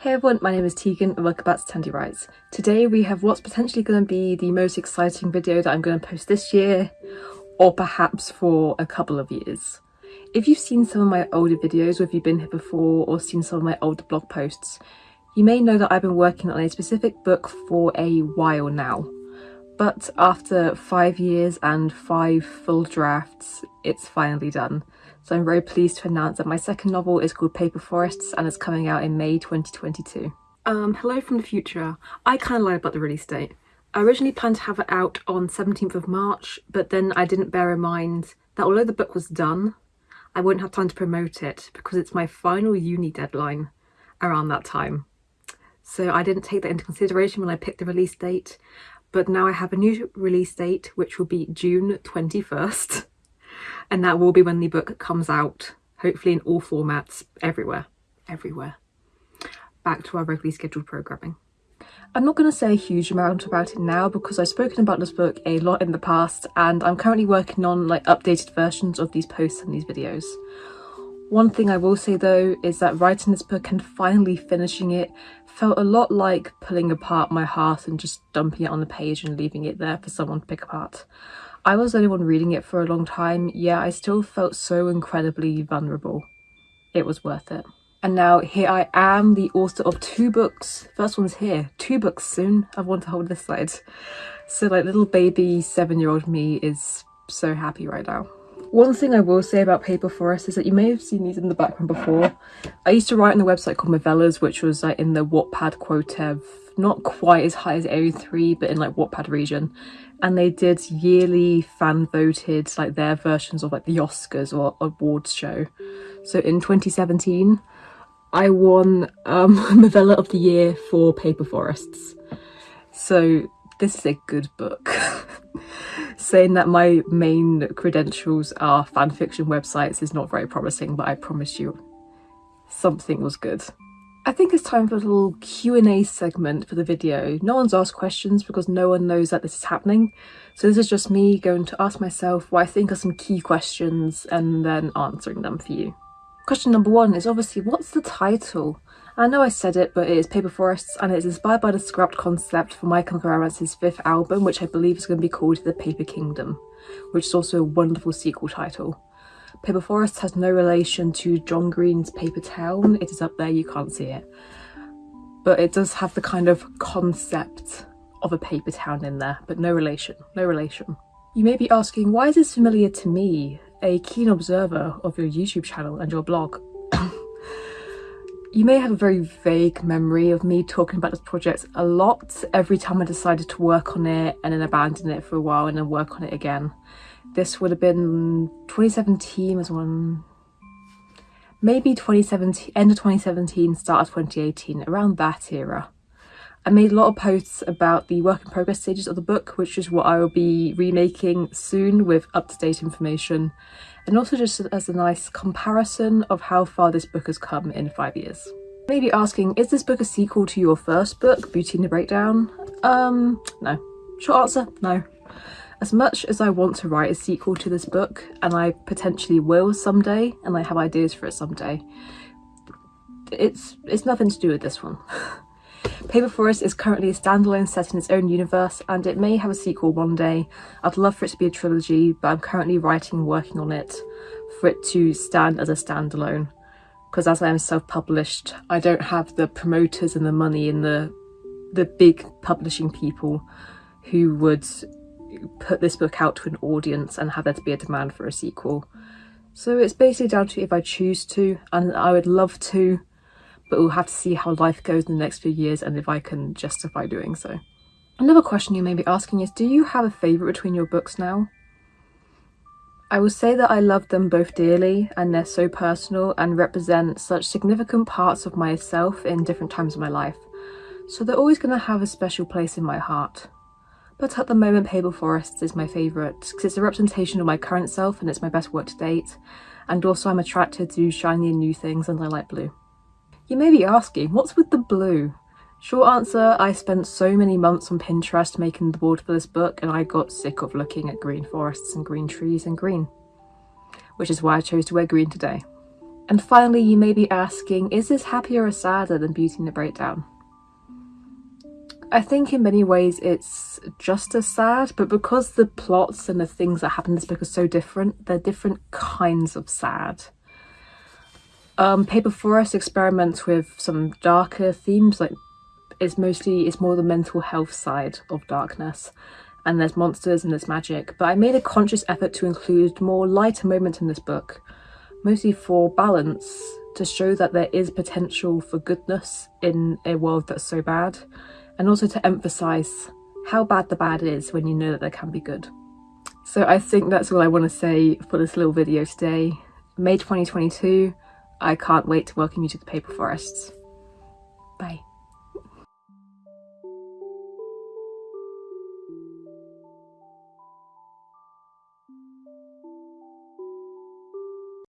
Hey everyone, my name is Tegan and welcome back to Tandy Writes. Today we have what's potentially going to be the most exciting video that I'm going to post this year, or perhaps for a couple of years. If you've seen some of my older videos or if you've been here before or seen some of my older blog posts, you may know that I've been working on a specific book for a while now. But after five years and five full drafts, it's finally done. So I'm very pleased to announce that my second novel is called Paper Forests and is coming out in May 2022. Um, hello from the future. I kind of lied about the release date. I originally planned to have it out on 17th of March, but then I didn't bear in mind that although the book was done, I wouldn't have time to promote it because it's my final uni deadline around that time. So I didn't take that into consideration when I picked the release date, but now I have a new release date, which will be June 21st. and that will be when the book comes out, hopefully in all formats, everywhere, everywhere. Back to our regularly scheduled programming. I'm not going to say a huge amount about it now because I've spoken about this book a lot in the past and I'm currently working on like updated versions of these posts and these videos. One thing I will say though is that writing this book and finally finishing it felt a lot like pulling apart my heart and just dumping it on the page and leaving it there for someone to pick apart. I was the only one reading it for a long time, yet I still felt so incredibly vulnerable. It was worth it. And now here I am, the author of two books. First one's here, two books soon. I want to hold this side. So like little baby seven-year-old me is so happy right now. One thing I will say about Paper Forest is that you may have seen these in the background before. I used to write on a website called Movellas, which was like in the Wattpad quota not quite as high as AO3, but in like Wattpad region and they did yearly fan voted like their versions of like the Oscars or awards show. So in 2017, I won um, Novella of the Year for Paper Forests. So this is a good book. Saying that my main credentials are fanfiction websites is not very promising, but I promise you something was good. I think it's time for a little Q&A segment for the video. No one's asked questions because no one knows that this is happening. So this is just me going to ask myself what I think are some key questions and then answering them for you. Question number one is obviously, what's the title? I know I said it, but it is Paper Forests and it's inspired by the scrapped concept for My Chemical fifth album, which I believe is going to be called The Paper Kingdom, which is also a wonderful sequel title. Paper Forest has no relation to John Green's Paper Town. It is up there, you can't see it. But it does have the kind of concept of a paper town in there, but no relation, no relation. You may be asking, why is this familiar to me, a keen observer of your YouTube channel and your blog? You may have a very vague memory of me talking about this project a lot every time I decided to work on it and then abandon it for a while and then work on it again. This would have been 2017 was one, maybe 2017, end of 2017, start of 2018, around that era. I made a lot of posts about the work in progress stages of the book, which is what I will be remaking soon with up-to-date information, and also just as a nice comparison of how far this book has come in five years. Maybe asking, is this book a sequel to your first book, Beauty and the Breakdown? Um, no. Short answer, no. As much as I want to write a sequel to this book, and I potentially will someday, and I have ideas for it someday, it's, it's nothing to do with this one. Paper Forest is currently a standalone set in its own universe and it may have a sequel one day. I'd love for it to be a trilogy but I'm currently writing and working on it for it to stand as a standalone because as I am self-published I don't have the promoters and the money and the the big publishing people who would put this book out to an audience and have there to be a demand for a sequel. So it's basically down to if I choose to, and I would love to, but we'll have to see how life goes in the next few years and if I can justify doing so. Another question you may be asking is, do you have a favourite between your books now? I will say that I love them both dearly and they're so personal and represent such significant parts of myself in different times of my life. So they're always going to have a special place in my heart. But at the moment Paper Forests is my favourite because it's a representation of my current self and it's my best work to date and also I'm attracted to shiny and new things and I like blue. You may be asking, what's with the blue? Short answer, I spent so many months on Pinterest making the board for this book and I got sick of looking at green forests and green trees and green. Which is why I chose to wear green today. And finally, you may be asking, is this happier or sadder than Beauty and the Breakdown? I think in many ways it's just as sad, but because the plots and the things that happen in this book are so different, they're different kinds of sad. Um, Paper Forest experiments with some darker themes, like it's mostly, it's more the mental health side of darkness, and there's monsters and there's magic, but I made a conscious effort to include more lighter moments in this book, mostly for balance, to show that there is potential for goodness in a world that's so bad and also to emphasize how bad the bad is when you know that there can be good. So I think that's all I want to say for this little video today. May 2022, I can't wait to welcome you to the Paper Forests. Bye.